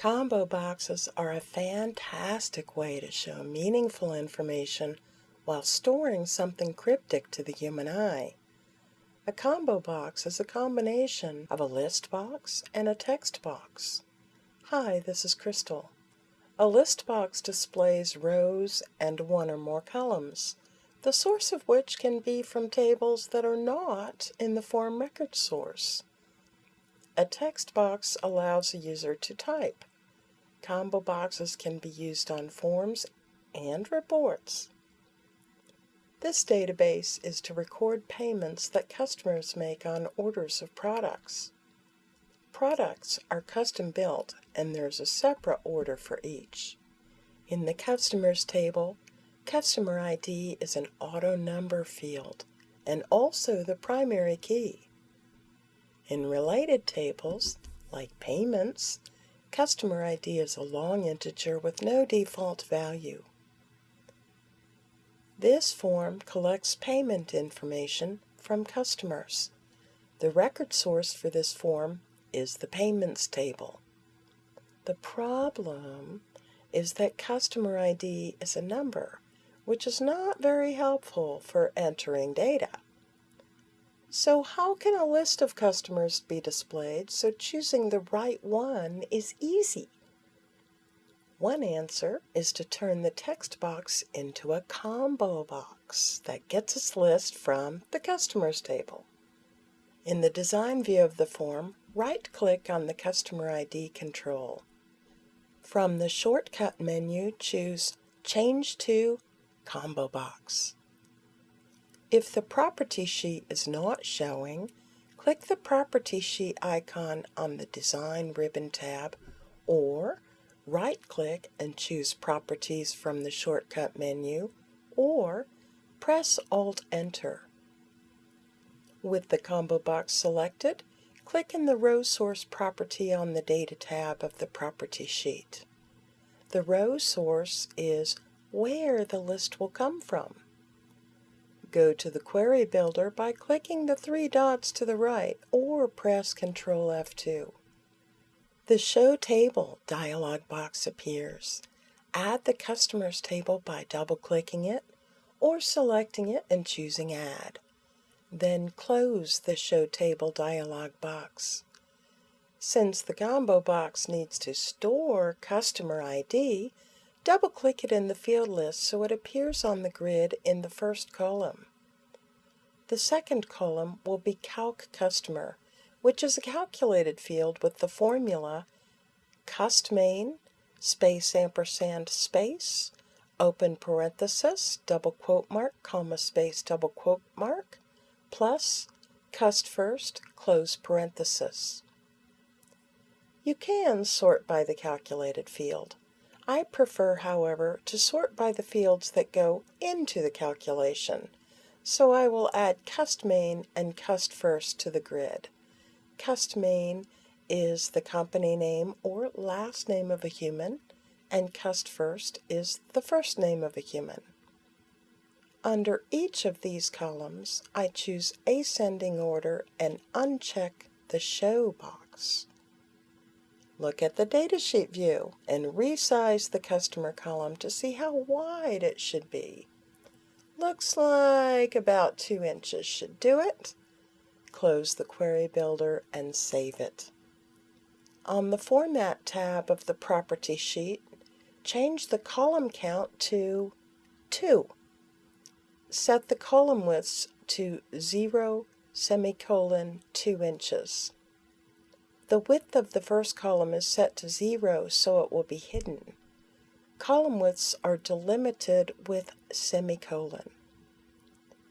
Combo boxes are a fantastic way to show meaningful information while storing something cryptic to the human eye. A combo box is a combination of a list box and a text box. Hi, this is Crystal. A list box displays rows and one or more columns, the source of which can be from tables that are not in the form record source. A text box allows a user to type. Combo boxes can be used on forms and reports. This database is to record payments that customers make on orders of products. Products are custom built and there's a separate order for each. In the Customers table, Customer ID is an auto number field and also the primary key. In related tables, like Payments, Customer ID is a long integer with no default value. This form collects payment information from customers. The record source for this form is the Payments table. The problem is that customer ID is a number, which is not very helpful for entering data. So how can a list of customers be displayed so choosing the right one is easy? One answer is to turn the text box into a combo box that gets its list from the Customers table. In the design view of the form, right-click on the Customer ID control. From the shortcut menu, choose Change to Combo Box. If the property sheet is not showing, click the property sheet icon on the Design ribbon tab or right-click and choose Properties from the shortcut menu or press Alt-Enter. With the combo box selected, click in the row source property on the Data tab of the property sheet. The row source is where the list will come from. Go to the Query Builder by clicking the three dots to the right or press Ctrl F2. The Show Table dialog box appears. Add the Customers table by double-clicking it or selecting it and choosing Add. Then close the Show Table dialog box. Since the combo box needs to store customer ID, double-click it in the field list so it appears on the grid in the first column. The second column will be Calc Customer, which is a calculated field with the formula custmain space ampersand space open parenthesis double quote mark comma space double quote mark plus cust first, close parenthesis. You can sort by the calculated field. I prefer, however, to sort by the fields that go into the calculation, so I will add custmain and cust first to the grid. Custmain is the company name or last name of a human, and cust first is the first name of a human. Under each of these columns, I choose Ascending Order and uncheck the Show box. Look at the datasheet view and resize the customer column to see how wide it should be. Looks like about 2 inches should do it. Close the Query Builder and save it. On the Format tab of the Property sheet, change the column count to 2 set the column widths to 0 semicolon 2 inches. The width of the first column is set to 0 so it will be hidden. Column widths are delimited with semicolon.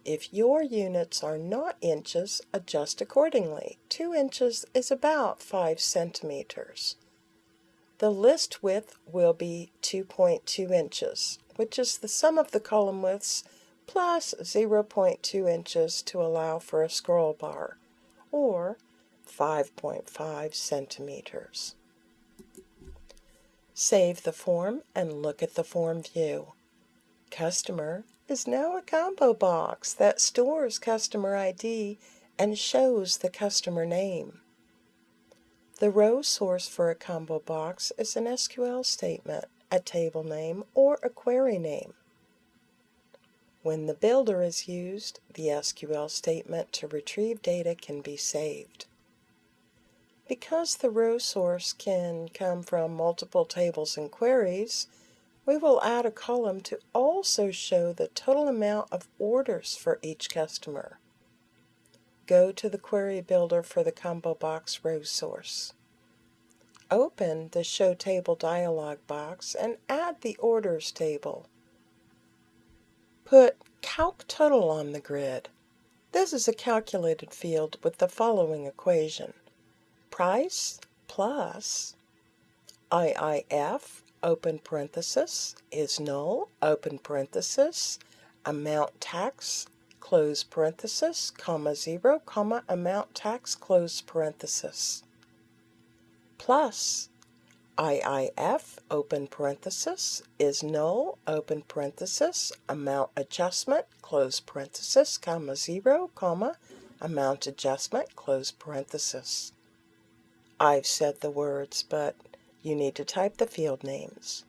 If your units are not inches, adjust accordingly. 2 inches is about 5 centimeters. The list width will be 2.2 inches, which is the sum of the column widths plus 0.2 inches to allow for a scroll bar, or 5.5 centimeters. Save the form and look at the form view. Customer is now a combo box that stores customer ID and shows the customer name. The row source for a combo box is an SQL statement, a table name, or a query name. When the builder is used, the SQL statement to retrieve data can be saved. Because the row source can come from multiple tables and queries, we will add a column to also show the total amount of orders for each customer go to the Query Builder for the Combo Box row source. Open the Show Table dialog box and add the Orders table. Put Calc Total on the grid. This is a calculated field with the following equation. Price plus IIF, open parenthesis, is null, open parenthesis, amount tax, close parenthesis, comma 0, comma amount tax, close parenthesis, plus IIF, open parenthesis, is null, open parenthesis, amount adjustment, close parenthesis, comma 0, comma, amount adjustment, close parenthesis. I've said the words, but you need to type the field names.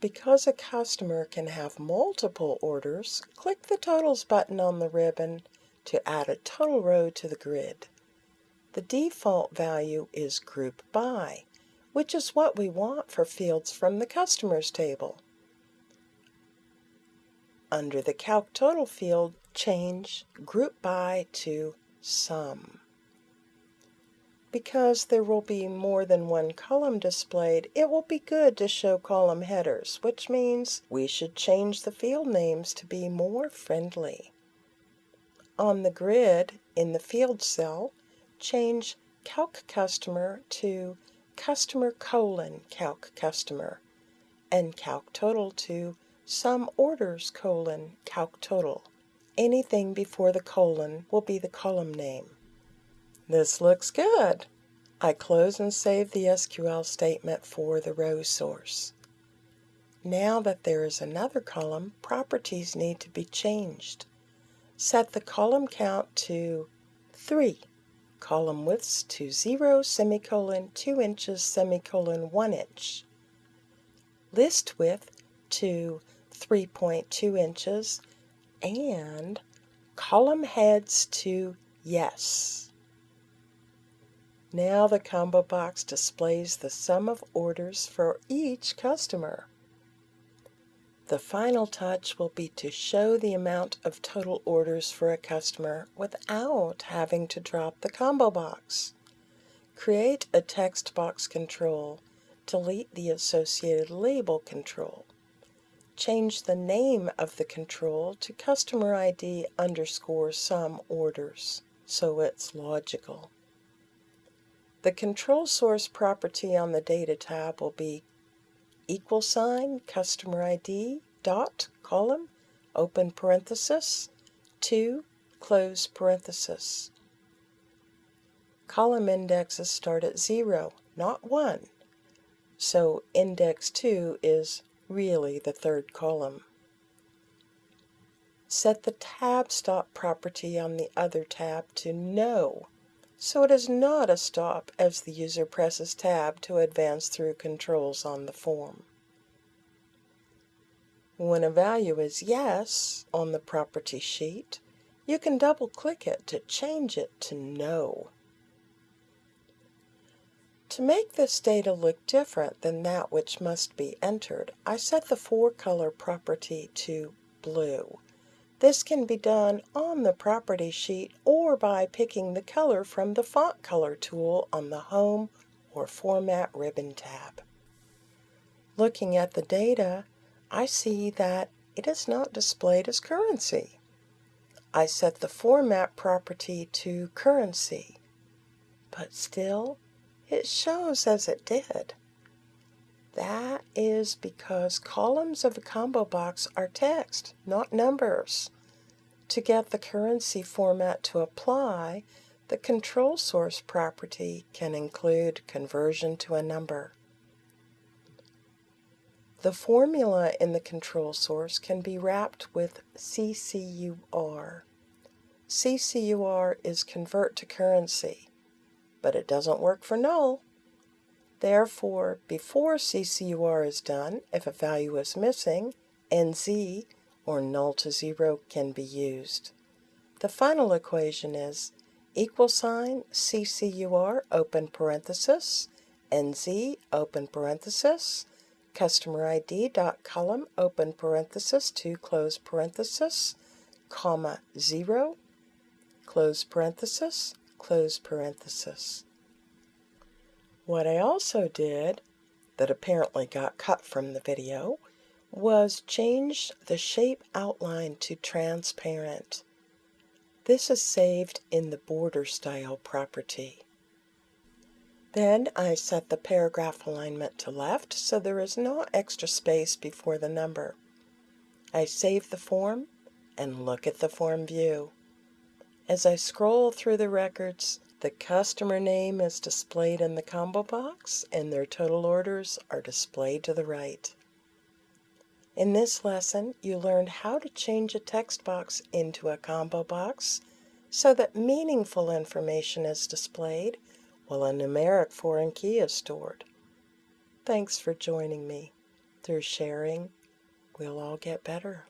Because a customer can have multiple orders, click the Totals button on the ribbon to add a total row to the grid. The default value is Group By, which is what we want for fields from the Customers table. Under the Calc Total field, change Group By to Sum. Because there will be more than one column displayed, it will be good to show column headers, which means we should change the field names to be more friendly. On the grid, in the field cell, change Calc Customer to Customer colon Calc Customer and Calc Total to Sum Orders colon Calc Total. Anything before the colon will be the column name. This looks good. I close and save the SQL statement for the row source. Now that there is another column, properties need to be changed. Set the column count to 3, column widths to 0, semicolon, 2 inches, semicolon, 1 inch. List width to 3.2 inches and column heads to yes. Now the combo box displays the sum of orders for each customer. The final touch will be to show the amount of total orders for a customer without having to drop the combo box. Create a text box control. Delete the associated label control. Change the name of the control to customer ID underscore sum orders so it's logical. The control source property on the Data tab will be equal sign customer ID dot column open parenthesis 2 close parenthesis. Column indexes start at 0, not 1, so index 2 is really the third column. Set the tab stop property on the other tab to no so it is not a stop as the user presses Tab to advance through controls on the form. When a value is Yes on the property sheet, you can double-click it to change it to No. To make this data look different than that which must be entered, I set the Fore Color property to Blue. This can be done on the property sheet or by picking the color from the Font Color tool on the Home or Format ribbon tab. Looking at the data, I see that it is not displayed as currency. I set the Format property to Currency, but still it shows as it did. That is because columns of a combo box are text, not numbers. To get the currency format to apply, the control source property can include conversion to a number. The formula in the control source can be wrapped with CCUR. CCUR is convert to currency, but it doesn't work for null. Therefore, before CCUR is done, if a value is missing, NZ or null to zero can be used. The final equation is equal sign CCUR open parenthesis NZ open parenthesis customer ID dot column open parenthesis to close parenthesis comma zero close parenthesis close parenthesis. What I also did, that apparently got cut from the video, was change the shape outline to transparent. This is saved in the border style property. Then I set the paragraph alignment to left so there is no extra space before the number. I save the form and look at the form view. As I scroll through the records, the customer name is displayed in the combo box and their total orders are displayed to the right. In this lesson, you learned how to change a text box into a combo box so that meaningful information is displayed while a numeric foreign key is stored. Thanks for joining me. Through sharing, we'll all get better.